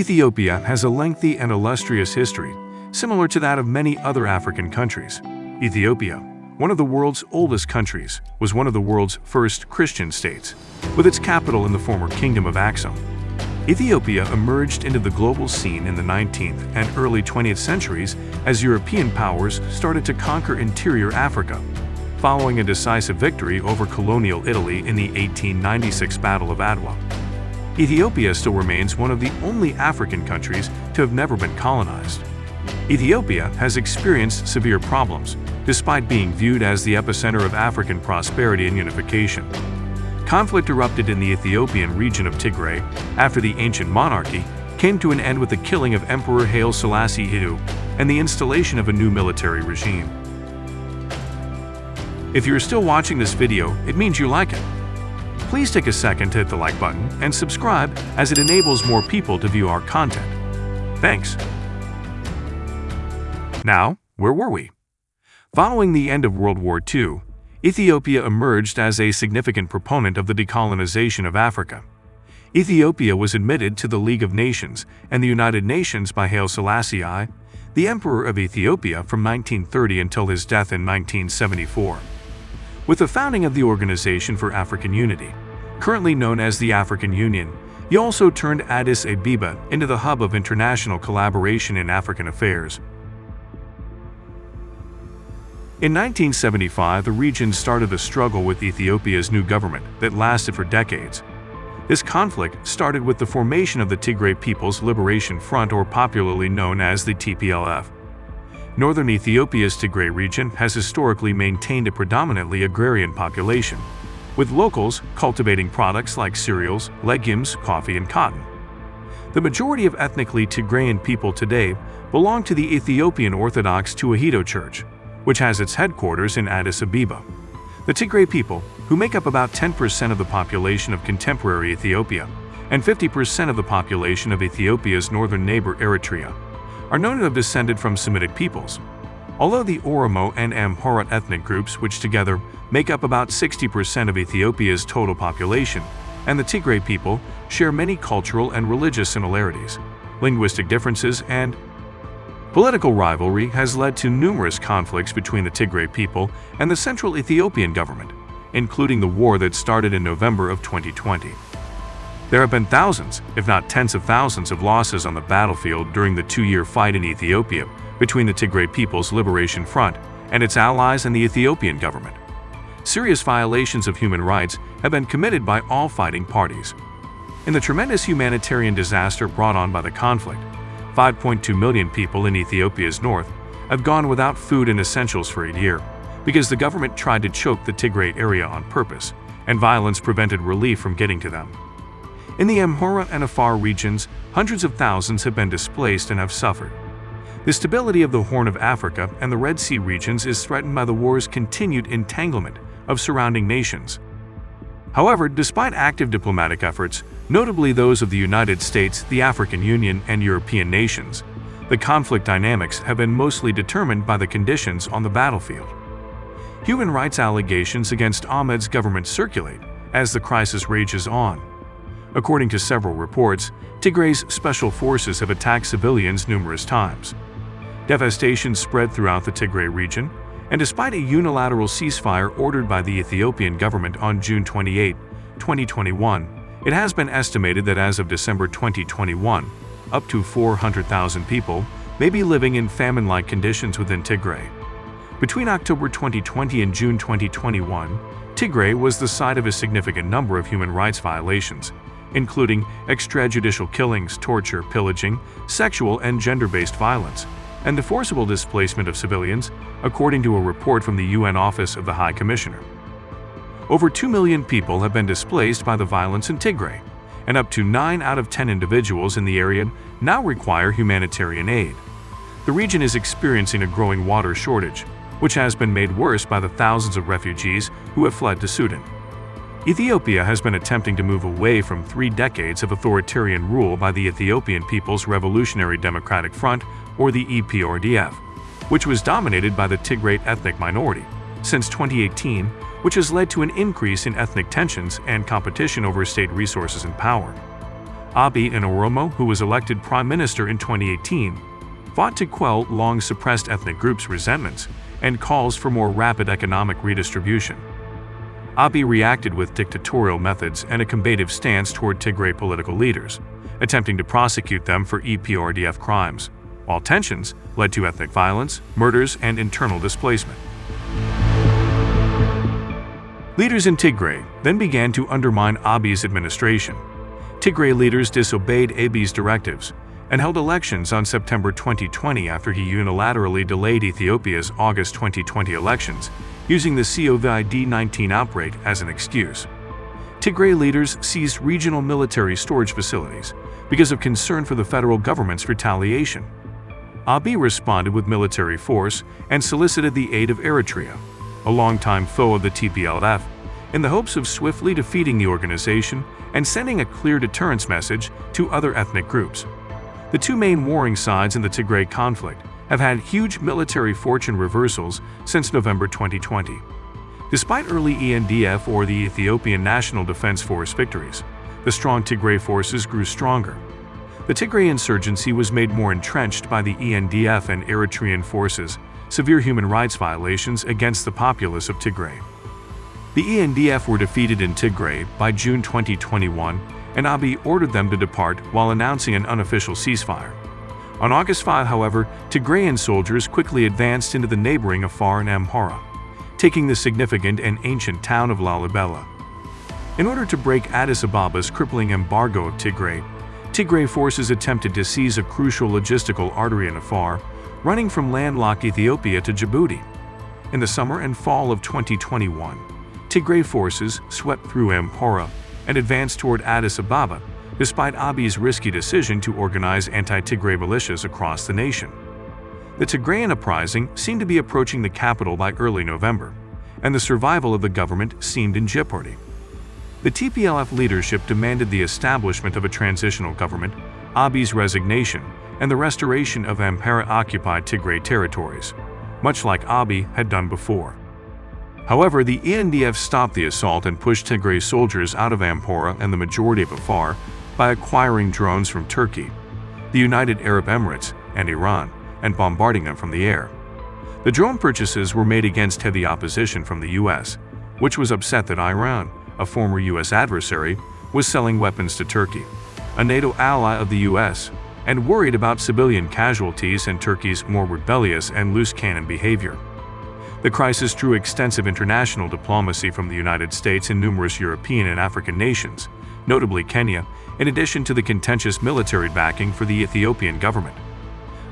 Ethiopia has a lengthy and illustrious history, similar to that of many other African countries. Ethiopia, one of the world's oldest countries, was one of the world's first Christian states, with its capital in the former Kingdom of Axum. Ethiopia emerged into the global scene in the 19th and early 20th centuries as European powers started to conquer interior Africa, following a decisive victory over colonial Italy in the 1896 Battle of Adwa. Ethiopia still remains one of the only African countries to have never been colonized. Ethiopia has experienced severe problems, despite being viewed as the epicenter of African prosperity and unification. Conflict erupted in the Ethiopian region of Tigray after the ancient monarchy came to an end with the killing of Emperor Haile Selassie II and the installation of a new military regime. If you're still watching this video, it means you like it. Please take a second to hit the like button and subscribe as it enables more people to view our content. Thanks. Now, where were we? Following the end of World War II, Ethiopia emerged as a significant proponent of the decolonization of Africa. Ethiopia was admitted to the League of Nations and the United Nations by Haile Selassie I, the Emperor of Ethiopia from 1930 until his death in 1974. With the founding of the Organization for African Unity, currently known as the African Union, he also turned Addis Ababa into the hub of international collaboration in African affairs. In 1975, the region started a struggle with Ethiopia's new government that lasted for decades. This conflict started with the formation of the Tigray People's Liberation Front or popularly known as the TPLF. Northern Ethiopia's Tigray region has historically maintained a predominantly agrarian population, with locals cultivating products like cereals, legumes, coffee, and cotton. The majority of ethnically Tigrayan people today belong to the Ethiopian Orthodox Tewahedo Church, which has its headquarters in Addis Ababa. The Tigray people, who make up about 10% of the population of contemporary Ethiopia and 50% of the population of Ethiopia's northern neighbor Eritrea, are known to have descended from Semitic peoples. Although the Oromo and Amhara ethnic groups, which together make up about 60% of Ethiopia's total population, and the Tigray people share many cultural and religious similarities, linguistic differences, and Political rivalry has led to numerous conflicts between the Tigray people and the central Ethiopian government, including the war that started in November of 2020. There have been thousands, if not tens of thousands of losses on the battlefield during the two-year fight in Ethiopia between the Tigray People's Liberation Front and its allies and the Ethiopian government. Serious violations of human rights have been committed by all fighting parties. In the tremendous humanitarian disaster brought on by the conflict, 5.2 million people in Ethiopia's north have gone without food and essentials for a year because the government tried to choke the Tigray area on purpose, and violence prevented relief from getting to them. In the Amhara and Afar regions, hundreds of thousands have been displaced and have suffered. The stability of the Horn of Africa and the Red Sea regions is threatened by the war's continued entanglement of surrounding nations. However, despite active diplomatic efforts, notably those of the United States, the African Union, and European nations, the conflict dynamics have been mostly determined by the conditions on the battlefield. Human rights allegations against Ahmed's government circulate as the crisis rages on. According to several reports, Tigray's special forces have attacked civilians numerous times. Devastation spread throughout the Tigray region, and despite a unilateral ceasefire ordered by the Ethiopian government on June 28, 2021, it has been estimated that as of December 2021, up to 400,000 people may be living in famine-like conditions within Tigray. Between October 2020 and June 2021, Tigray was the site of a significant number of human rights violations, including extrajudicial killings, torture, pillaging, sexual and gender-based violence, and the forcible displacement of civilians, according to a report from the UN Office of the High Commissioner. Over 2 million people have been displaced by the violence in Tigray, and up to 9 out of 10 individuals in the area now require humanitarian aid. The region is experiencing a growing water shortage, which has been made worse by the thousands of refugees who have fled to Sudan. Ethiopia has been attempting to move away from three decades of authoritarian rule by the Ethiopian People's Revolutionary Democratic Front, or the EPRDF, which was dominated by the Tigray ethnic minority. Since 2018, which has led to an increase in ethnic tensions and competition over state resources and power. Abiy Oromo, who was elected prime minister in 2018, fought to quell long-suppressed ethnic groups' resentments and calls for more rapid economic redistribution. Abiy reacted with dictatorial methods and a combative stance toward Tigray political leaders, attempting to prosecute them for EPRDF crimes, while tensions led to ethnic violence, murders, and internal displacement. Leaders in Tigray then began to undermine Abiy's administration. Tigray leaders disobeyed Abiy's directives and held elections on September 2020 after he unilaterally delayed Ethiopia's August 2020 elections, using the COVID-19 outbreak as an excuse. Tigray leaders seized regional military storage facilities because of concern for the federal government's retaliation. Abiy responded with military force and solicited the aid of Eritrea, a longtime foe of the TPLF, in the hopes of swiftly defeating the organization and sending a clear deterrence message to other ethnic groups. The two main warring sides in the Tigray conflict have had huge military fortune reversals since November 2020. Despite early ENDF or the Ethiopian National Defense Force victories, the strong Tigray forces grew stronger. The Tigray insurgency was made more entrenched by the ENDF and Eritrean forces, severe human rights violations against the populace of Tigray. The ENDF were defeated in Tigray by June 2021 and Abiy ordered them to depart while announcing an unofficial ceasefire. On August 5, however, Tigrayan soldiers quickly advanced into the neighboring Afar and Amhara, taking the significant and ancient town of Lalibela. In order to break Addis Ababa's crippling embargo of Tigray, Tigray forces attempted to seize a crucial logistical artery in Afar, running from landlocked Ethiopia to Djibouti. In the summer and fall of 2021, Tigray forces swept through Amhara and advanced toward Addis Ababa, despite Abiy's risky decision to organize anti-Tigray militias across the nation. The Tigrayan uprising seemed to be approaching the capital by early November, and the survival of the government seemed in jeopardy. The TPLF leadership demanded the establishment of a transitional government, Abiy's resignation, and the restoration of Amhara-occupied Tigray territories, much like Abiy had done before. However, the ENDF stopped the assault and pushed Tigray soldiers out of Amhara and the majority of Afar by acquiring drones from Turkey, the United Arab Emirates, and Iran, and bombarding them from the air. The drone purchases were made against heavy opposition from the U.S., which was upset that Iran, a former U.S. adversary, was selling weapons to Turkey, a NATO ally of the U.S., and worried about civilian casualties and Turkey's more rebellious and loose cannon behavior. The crisis drew extensive international diplomacy from the United States and numerous European and African nations, notably Kenya, in addition to the contentious military backing for the Ethiopian government.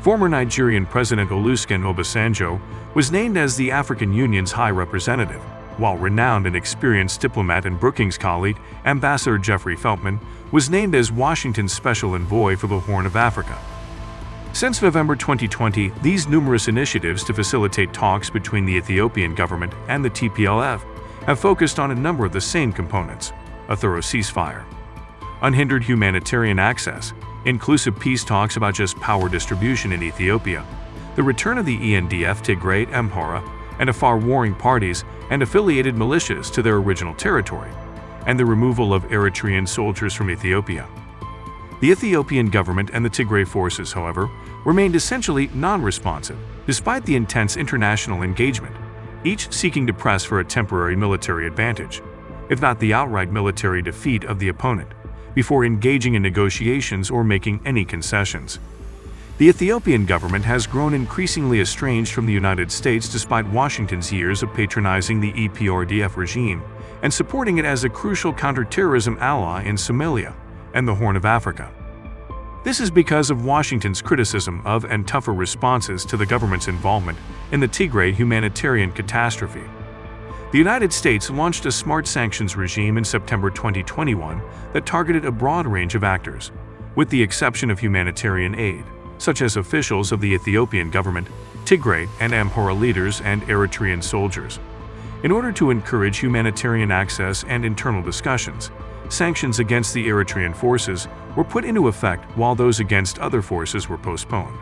Former Nigerian President Olusegun Obasanjo was named as the African Union's High Representative, while renowned and experienced diplomat and Brookings colleague Ambassador Jeffrey Feltman was named as Washington's Special Envoy for the Horn of Africa. Since November 2020, these numerous initiatives to facilitate talks between the Ethiopian government and the TPLF have focused on a number of the same components a thorough ceasefire, unhindered humanitarian access, inclusive peace talks about just power distribution in Ethiopia, the return of the ENDF Tigray, Amhara, and Afar warring parties and affiliated militias to their original territory, and the removal of Eritrean soldiers from Ethiopia. The Ethiopian government and the Tigray forces, however, remained essentially non-responsive, despite the intense international engagement, each seeking to press for a temporary military advantage, if not the outright military defeat of the opponent, before engaging in negotiations or making any concessions. The Ethiopian government has grown increasingly estranged from the United States despite Washington's years of patronizing the EPRDF regime and supporting it as a crucial counterterrorism ally in Somalia and the Horn of Africa. This is because of Washington's criticism of and tougher responses to the government's involvement in the Tigray humanitarian catastrophe. The United States launched a smart sanctions regime in September 2021 that targeted a broad range of actors, with the exception of humanitarian aid, such as officials of the Ethiopian government, Tigray and Amhara leaders and Eritrean soldiers. In order to encourage humanitarian access and internal discussions, sanctions against the Eritrean forces were put into effect while those against other forces were postponed.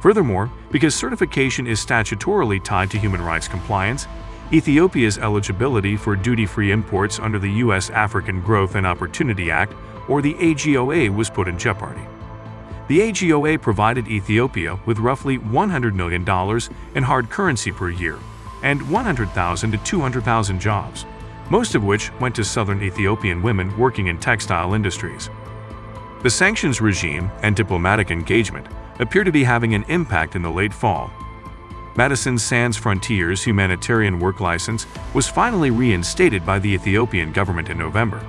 Furthermore, because certification is statutorily tied to human rights compliance, Ethiopia's eligibility for duty-free imports under the U.S. African Growth and Opportunity Act, or the AGOA, was put in jeopardy. The AGOA provided Ethiopia with roughly $100 million in hard currency per year and 100,000 to 200,000 jobs, most of which went to southern Ethiopian women working in textile industries. The sanctions regime and diplomatic engagement appear to be having an impact in the late fall. Medecins Sans Frontières humanitarian work license was finally reinstated by the Ethiopian government in November,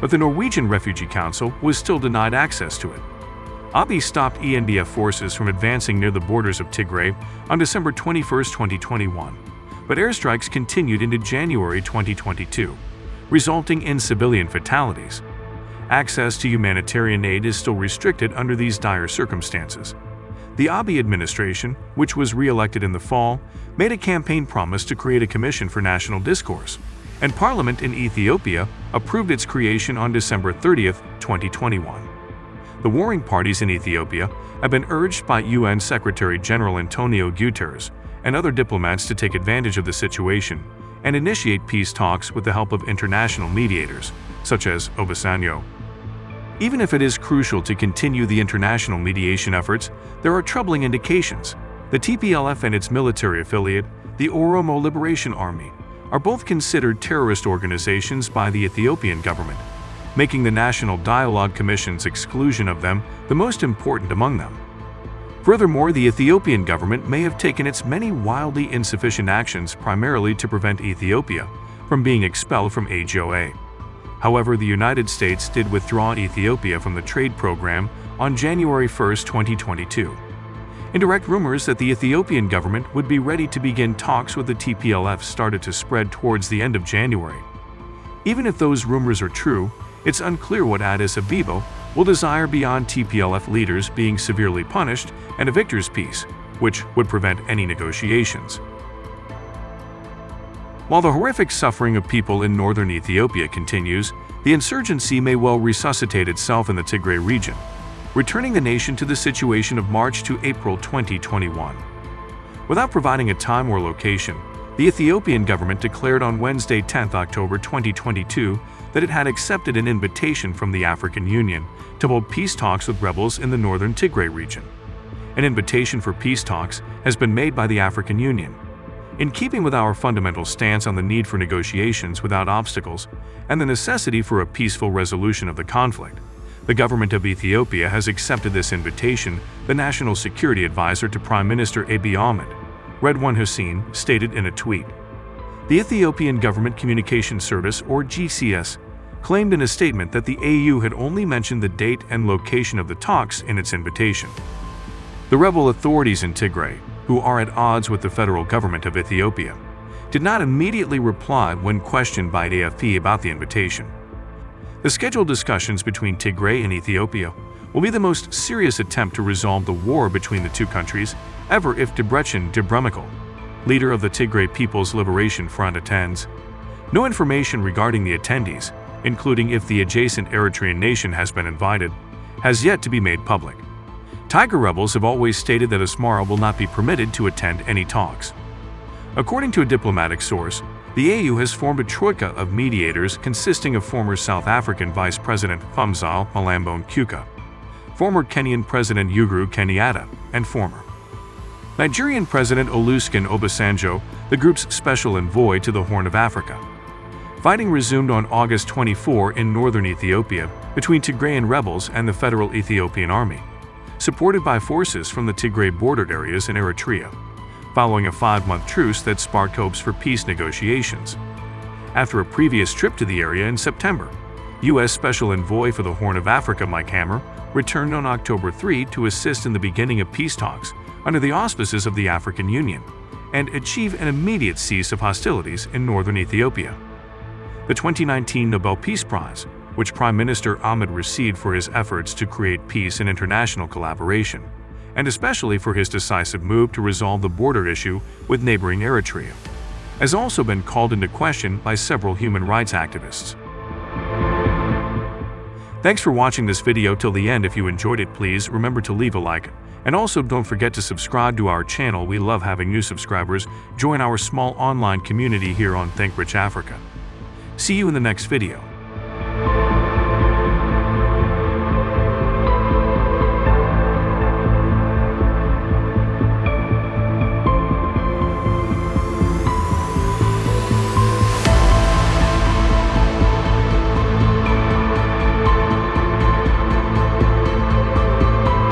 but the Norwegian Refugee Council was still denied access to it. Abiy stopped ENDF forces from advancing near the borders of Tigray on December 21, 2021 but airstrikes continued into January 2022, resulting in civilian fatalities. Access to humanitarian aid is still restricted under these dire circumstances. The Abiy administration, which was re-elected in the fall, made a campaign promise to create a commission for national discourse, and parliament in Ethiopia approved its creation on December 30, 2021. The warring parties in Ethiopia have been urged by UN Secretary-General Antonio Guterres and other diplomats to take advantage of the situation and initiate peace talks with the help of international mediators, such as Obasanjo. Even if it is crucial to continue the international mediation efforts, there are troubling indications. The TPLF and its military affiliate, the Oromo Liberation Army, are both considered terrorist organizations by the Ethiopian government, making the National Dialogue Commission's exclusion of them the most important among them. Furthermore, the Ethiopian government may have taken its many wildly insufficient actions primarily to prevent Ethiopia from being expelled from AGOA. However, the United States did withdraw Ethiopia from the trade program on January 1, 2022. Indirect rumors that the Ethiopian government would be ready to begin talks with the TPLF started to spread towards the end of January. Even if those rumors are true, it's unclear what Addis Ababa will desire beyond TPLF leaders being severely punished and a victor's peace, which would prevent any negotiations. While the horrific suffering of people in northern Ethiopia continues, the insurgency may well resuscitate itself in the Tigray region, returning the nation to the situation of March to April 2021. Without providing a time or location, the Ethiopian government declared on Wednesday 10 October 2022 that it had accepted an invitation from the African Union to hold peace talks with rebels in the northern Tigray region. An invitation for peace talks has been made by the African Union. In keeping with our fundamental stance on the need for negotiations without obstacles and the necessity for a peaceful resolution of the conflict, the government of Ethiopia has accepted this invitation, the National Security Advisor to Prime Minister Abiy Ahmed, Redwan Hussein, stated in a tweet. The Ethiopian Government Communication Service, or GCS, claimed in a statement that the AU had only mentioned the date and location of the talks in its invitation. The rebel authorities in Tigray, who are at odds with the federal government of Ethiopia, did not immediately reply when questioned by AFP about the invitation. The scheduled discussions between Tigray and Ethiopia will be the most serious attempt to resolve the war between the two countries ever if Debretsion Gebremichael, leader of the Tigray People's Liberation Front attends. No information regarding the attendees, including if the adjacent Eritrean nation has been invited, has yet to be made public. Tigray rebels have always stated that Asmara will not be permitted to attend any talks. According to a diplomatic source, the AU has formed a troika of mediators consisting of former South African Vice President Phumzile Mlambo Ngcuka, former Kenyan President Uhuru Kenyatta, and former Nigerian President Olusegun Obasanjo, the group's special envoy to the Horn of Africa. Fighting resumed on August 24 in northern Ethiopia between Tigrayan rebels and the Federal Ethiopian Army, supported by forces from the Tigray bordered areas in Eritrea, following a five-month truce that sparked hopes for peace negotiations. After a previous trip to the area in September, U.S. Special Envoy for the Horn of Africa Mike Hammer returned on October 3 to assist in the beginning of peace talks under the auspices of the African Union and achieve an immediate cease of hostilities in northern Ethiopia the 2019 Nobel Peace Prize, which Prime Minister Ahmed received for his efforts to create peace and international collaboration, and especially for his decisive move to resolve the border issue with neighboring Eritrea, has also been called into question by several human rights activists. Thanks for watching this video till the end. If you enjoyed it, please remember to leave a like. And also don't forget to subscribe to our channel. We love having new subscribers. Join our small online community here on Think Rich Africa. See you in the next video.